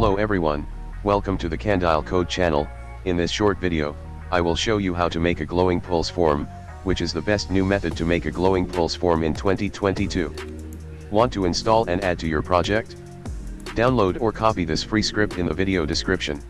Hello everyone, welcome to the Candile Code channel, in this short video, I will show you how to make a glowing pulse form, which is the best new method to make a glowing pulse form in 2022. Want to install and add to your project? Download or copy this free script in the video description.